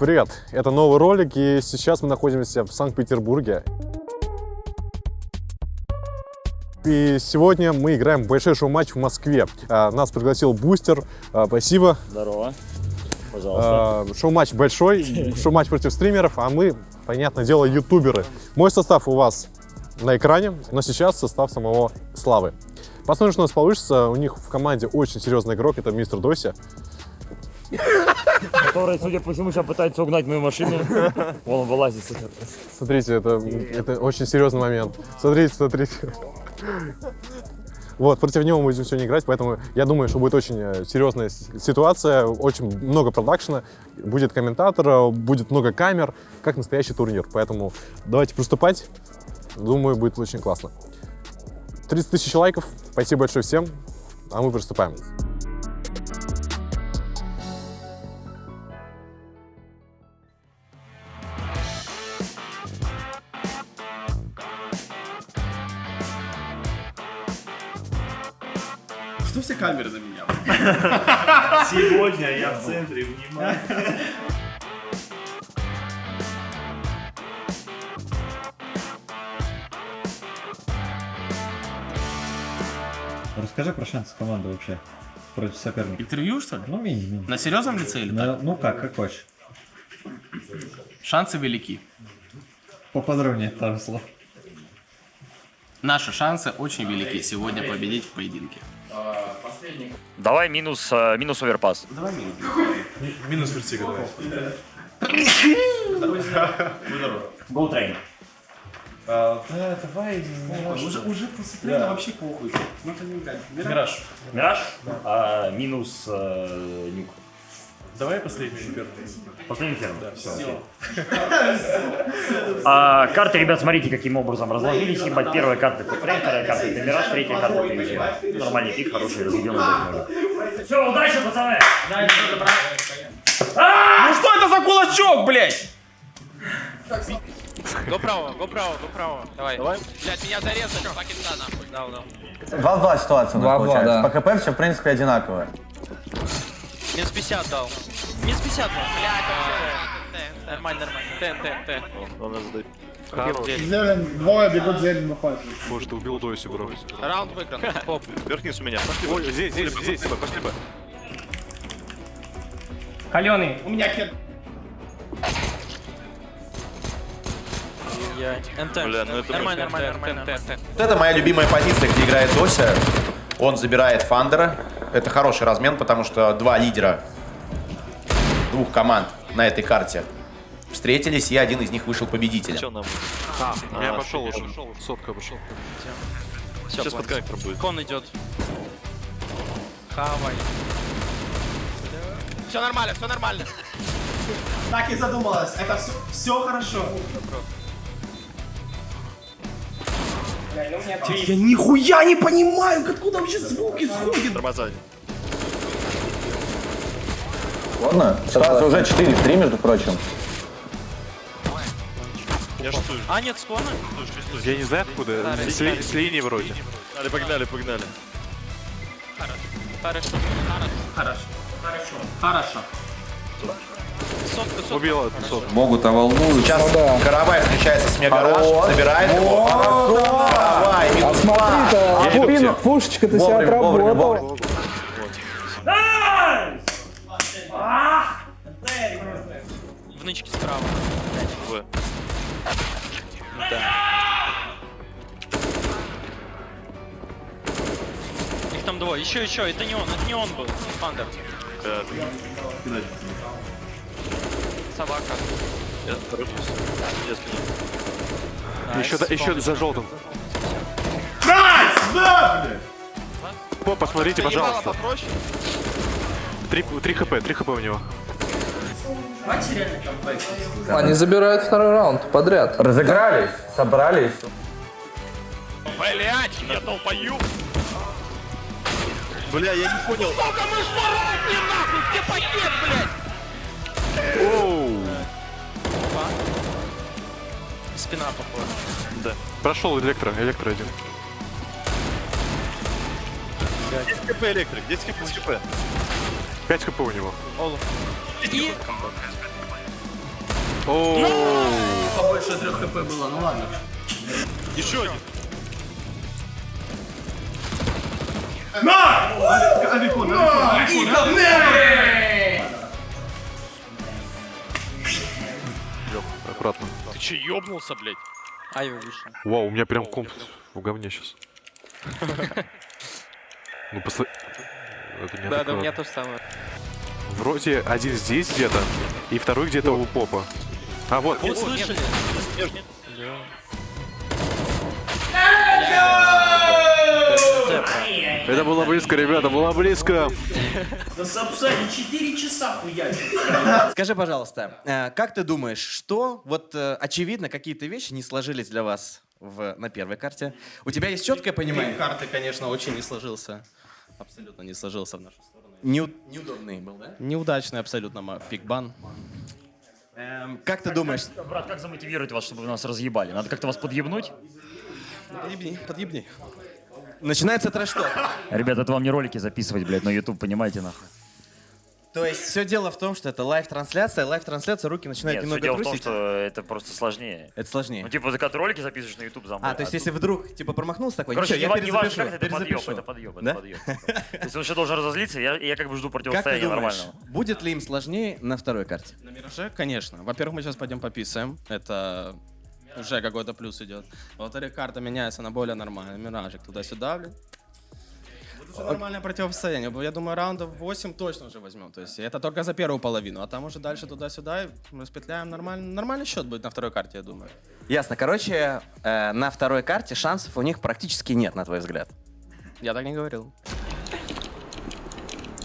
Привет, это новый ролик, и сейчас мы находимся в Санкт-Петербурге. И сегодня мы играем большой шоу-матч в Москве. А, Нас пригласил Бустер. А, Спасибо. Здорово. Пожалуйста. А, Шоу-матч большой, шоу-матч против стримеров, а мы, понятное дело, ютуберы. Мой состав у вас на экране, но сейчас состав самого Славы. Посмотрим, что у нас получится. У них в команде очень серьезный игрок, это мистер Дося. Который, судя по всему, сейчас пытается угнать мою машину. Он вылазит. Смотрите, это, это очень серьезный момент. Смотрите, смотрите. Вот, против него мы будем сегодня играть, поэтому я думаю, что будет очень э, серьезная ситуация, очень много продакшена, будет комментатор, э, будет много камер, как настоящий турнир. Поэтому давайте приступать. Думаю, будет очень классно. 30 тысяч лайков. Спасибо большое всем. А мы приступаем. Что все камеры на меня? Сегодня я в центре внимания. Расскажи про шансы команды вообще против соперника. Интервью, что ли? Ну, мини-мини. На серьезном лице или так? На- ну как, как хочешь. Шансы велики. Поподробнее пару слов. Наши шансы очень велики сегодня победить в поединке. Давай минус, э, минус оверпас. Минус вертига, давай. Гоу трейн. А, Уже, уже после тренера вообще похуй. Ну, это не играть. Мираж. Мираж? А, минус э, нюк. Давай последний Последний ферм. Все. А, карты, ребят, смотрите, каким образом разложились. Ебать, первая карта трейн, вторая карта это мираж, третья карта это эфир. Нормальный пик, хороший, разведенный даже Все, удачи, пацаны! Ну что это за кулачок, блядь? Го право, го право, го право. Давай. Давай. Блять, меня зарезали, пакета нахуй. Дал, дал. 2-2 ситуация у нас 2-2, получается. да. По ХП все, в принципе, одинаково. Минус 50 дал. Минус 50 дал. Блять, вообще. Нормально, нормально. ТНТ, ТНТ. Хорош. Зелень, двое бегут, зелень выходит. Боже, ты убил Дойси, бро. Раунд выигран. Поп. Вверх-вниз у меня. Пошли, Ой, здесь, здесь, здесь, пошли, Б. Каленый. У меня хер. НТ. Бля, ну это Нормально, нормально, нормально. Вот это моя любимая позиция, где играет Дося. Он забирает Фандера. Это хороший размен, потому что два лидера двух команд на этой карте встретились, и один из них вышел победителем. Че нам? Я А, пошел я уже. пошел. Сотка пошел. Сейчас под коннектором будет. Кон идет. Хавай. Все нормально, все нормально. Так и задумалась. Это все, все хорошо. Я нихуя не понимаю, откуда вообще звук исходит. Ладно, ситуация уже 4-3, между прочим. Я шутую. А, нет, скона. Я не знаю откуда, Да, с, ли- с линии вроде. Погнали, погнали, погнали. Хорошо. Хорошо. Хорошо. Хорошо. Сотка, сотка. Убила эту сотку. Могут, а волнуют. Сейчас Каравай встречается с Мегараш, забирает его. Давай, минус два. Я иду к тебе. Пушечка-то Вовремя, вовремя, вовремя. В нычке справа. В. Их там двое. Еще, еще. Это не он, это не он был. Фандер. Э, Собака. Я хорошо. Я скину. Еще, да- еще за желтым. По, посмотрите, пожалуйста. Три, три хп, три хп у него. Они забирают второй раунд подряд. Разыгрались, собрались. Блять, я долбою. Бля, я не понял. Сука, мы шмаровни нахуй! Где пакет, блядь? Спина похожа. Да. Прошел электро, электро один. 10 хп электрик, 10 хп, 10 хп. 5 хп у него. И... Побольше трех хп было, ну ладно. Еще один. Авикон, авикон, авикон. Аккуратно. Ты че, ёбнулся, блядь? Айва вышел. Вау, у меня прям комп в говне сейчас. Ну, не Да, да, у меня то же самое. Вроде один здесь где-то, и второй где-то у попа. А, вот. Вот слышали? Это было близко, ребята, было близко. Да Сапсани 4 часа хуячит. Скажи, пожалуйста, э, как ты думаешь, что вот э, очевидно какие-то вещи не сложились для вас в, на первой карте? У тебя есть четкое понимание? карты, конечно, очень не сложился. Абсолютно не сложился в нашу сторону. Неу- неудобный был, да? Неудачный абсолютно пикбан. Эм, как ты думаешь? Брат, как замотивировать вас, чтобы вы нас разъебали? Надо как-то вас подъебнуть? Подъебни, подъебни. Начинается трэш-ток. Ребят, это вам не ролики записывать, блядь, на YouTube, понимаете, нахуй? То есть все дело в том, что это лайв-трансляция, лайв-трансляция, руки начинают Нет, все немного дело в том, что это просто сложнее. Это сложнее. Ну, типа, ты когда ты ролики записываешь на YouTube за мной, А, то есть а если тут- вдруг, типа, промахнулся такой, Короче, ничего, не, я не важно, перезапишу, как это, это подъеб, перезапишу. это подъеб, это Да? подъеб. То есть он еще должен разозлиться, я, я как бы жду Как ты противостояния думаешь, нормального. будет ли им сложнее на второй карте? На Мираже, конечно. Во-первых, мы сейчас пойдем пописаем. Это уже какой-то плюс идет. Во-вторых, карта меняется на более нормальный. Миражик туда-сюда, блин. Будет уже нормальное противостояние. Я думаю, раундов 8 точно уже возьмем. То есть это только за первую половину. А там уже дальше туда-сюда и распетляем. Нормальный, нормальный счет будет на второй карте, я думаю. Ясно. Короче, э, на второй карте шансов у них практически нет, на твой взгляд. Я так не говорил.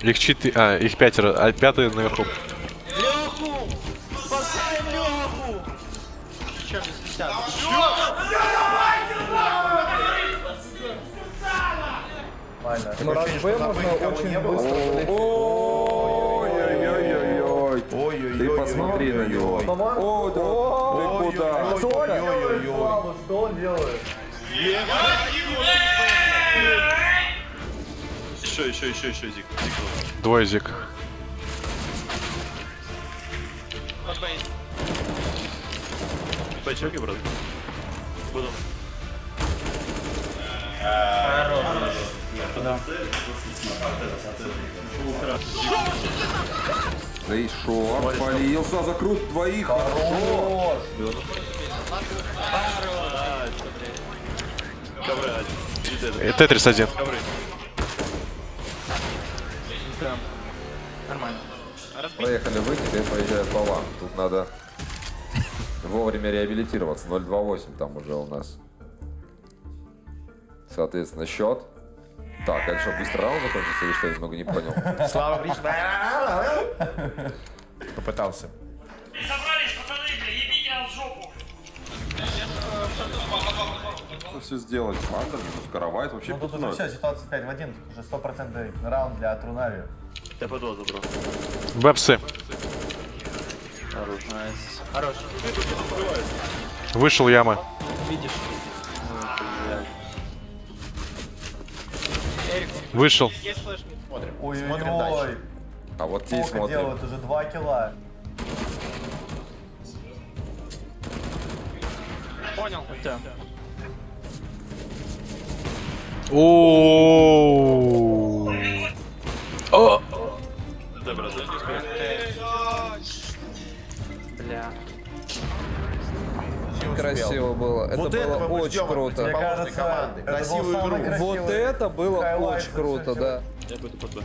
Их четыре, а, их пятеро, а пятый наверху. Ну, раз Б можно очень быстро Ой-ой-ой. Ты посмотри на него. О, ты куда? Что он делает? Еще, еще, еще, еще. Зик. Двое зик. Бачок, брат. Буду. Да и шо, полился, закрут двоих. Хорош. И. Э, Тетрис один. Нормально. Проехали вы, теперь поезжают по вам. Тут надо вовремя реабилитироваться. 028 там уже у нас. Соответственно, счет. Так, это что, быстро раунд закончится или что? Я немного не понял. Слава Гриш. Попытался. Что все сделать? Мандер, минус Каравайт, вообще Тут уже все, ситуация 5 в 1, тут уже стопроцентный раунд для Трунави. Я подол забрал. Бэпсы. Хорош. Вышел яма. Видишь? Вышел. Ой-ой-ой. А вот те Сколько смотрим. делают? Уже 2 килла. Понял. Да. О. Красиво было. Это Вот было очень круто. противоположной команды. это Красивую игру. Вот это было хайлайт очень круто, да. Я пойду под Б.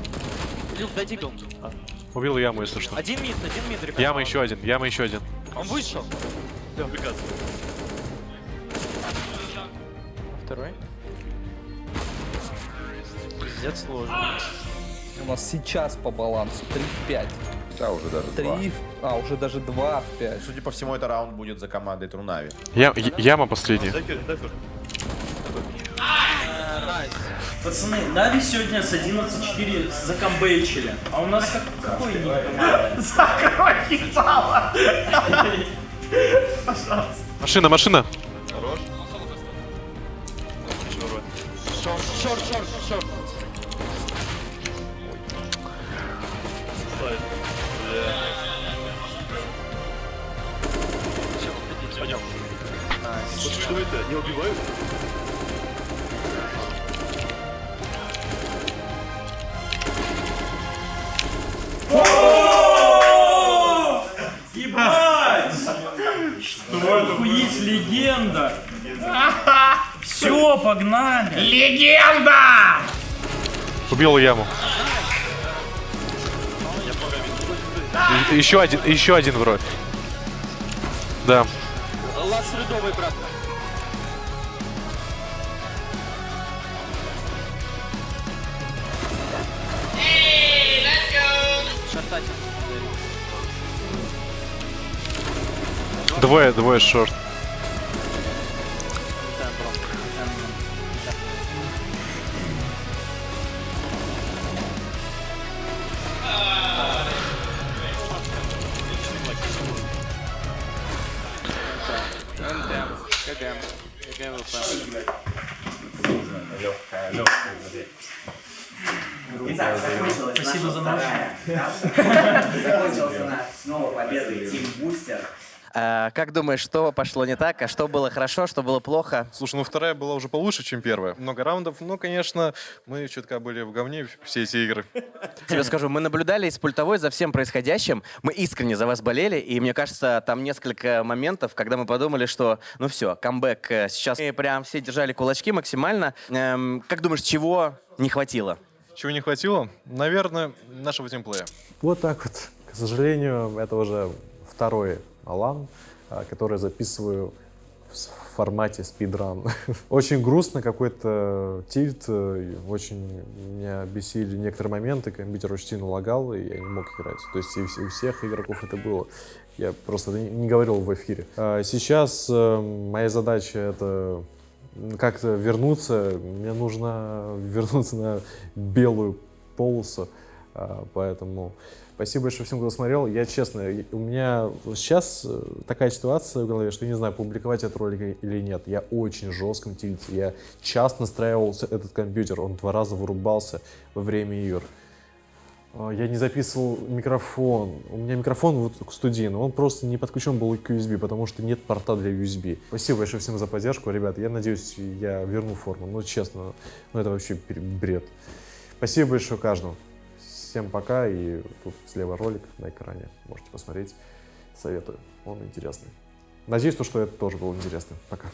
Люк, дай дигл. Убил яму, если что. Один мид, один мид, ребят. Яма еще один, яма еще один. Он вышел. Приказ. Второй. Пиздец сложно. У нас сейчас по балансу 3 в 5. Да, уже даже 3 в... А, уже даже 2 в 5. Судя по всему, это раунд будет за командой Трунави. Я- яма последняя. Пацаны, Нави сегодня с 11-4 закомбейчили. А у нас как, какой ник команды? Машина, машина. Хорош. Шорт, шорт, шорт, шорт. Вот что это? Не убивают? Ебать! Что Охуеть, легенда! Все, погнали! Легенда! Убил яму. Еще один, еще один вроде. Да. Средовый, брат. Шартать. Двое, двое шорт. Закончился наш снова победой Тим Бустер. А, как думаешь, что пошло не так, а что было хорошо, что было плохо? Слушай, ну вторая была уже получше, чем первая. Много раундов. Ну, конечно, мы чутка были в говне все эти игры. Тебе скажу, мы наблюдали из пультовой за всем происходящим. Мы искренне за вас болели, и мне кажется, там несколько моментов, когда мы подумали, что ну все, камбэк э, сейчас. Мы прям все держали кулачки максимально. Эм, как думаешь, чего не хватило? Чего не хватило? Наверное, нашего тимплея. Вот так вот. К сожалению, это уже второй Алан, а, который записываю в формате спидран. Очень грустно, какой-то тильт, э, очень меня бесили некоторые моменты, компьютер очень сильно лагал, и я не мог играть. То есть у всех игроков это было. Я просто не говорил в эфире. А Сейчас э, моя задача это как-то вернуться. Мне нужно вернуться на белую полосу. А, Поэтому спасибо большое всем, кто смотрел. Я честно, у меня сейчас э, такая ситуация в голове, что я не знаю, публиковать этот ролик или нет. Я очень жестком тильте. Я часто настраивал с- этот компьютер. Он два раза вырубался во время игр. А, Я не записывал микрофон. У меня микрофон вот студийный, он просто не подключен был к USB, потому что нет порта для USB. Спасибо большое всем за поддержку, ребята. Я надеюсь, я верну форму. Ну, честно, ну это вообще бред. Спасибо большое каждому. Всем пока, и тут слева ролик на экране. Можете посмотреть. Советую. Он интересный. Надеюсь, то, что это тоже было интересно. Пока.